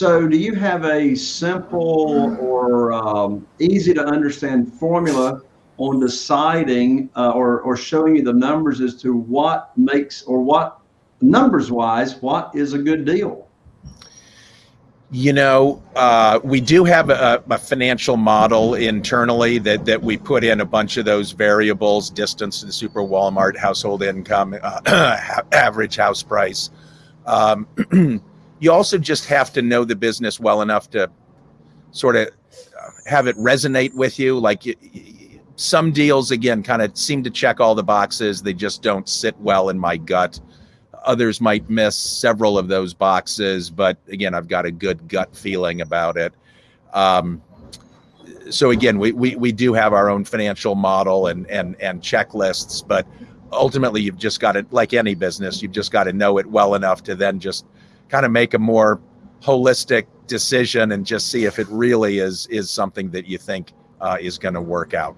So, do you have a simple or um, easy to understand formula on deciding uh, or, or showing you the numbers as to what makes or what numbers wise, what is a good deal? You know, uh, we do have a, a, financial model internally that, that we put in a bunch of those variables distance to the super Walmart, household income, uh, average house price. Um, you also just have to know the business well enough to sort of have it resonate with you. Like some deals, again, kind of seem to check all the boxes, they just don't sit well in my gut. Others might miss several of those boxes, but again, I've got a good gut feeling about it. Um, so again, we, we, we do have our own financial model and, and, and checklists, but ultimately you've just got to, like any business, you've just got to know it well enough to then just kind of make a more holistic decision and just see if it really is, is something that you think uh, is going to work out.